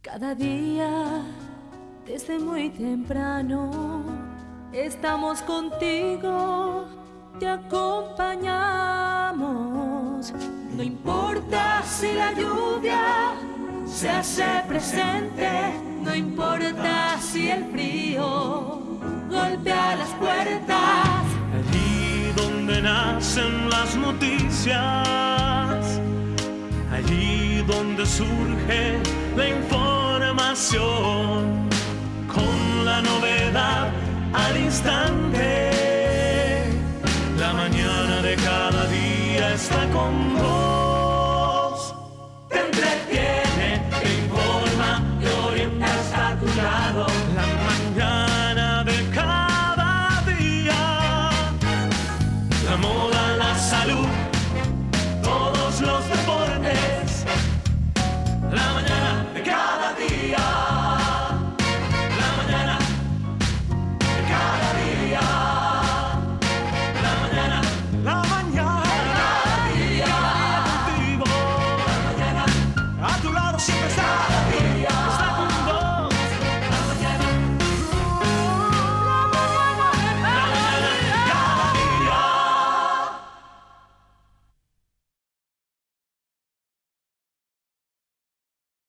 Cada día, desde muy temprano, estamos contigo, te acompañamos. No importa si la lluvia se hace presente, no importa si el frío golpea las puertas. Allí donde nacen las noticias, allí donde surge con la novedad al instante. La mañana de cada día está con vos. Te entretiene, te informa, te orienta hasta tu lado. La mañana de cada día. La moda, la salud, todos los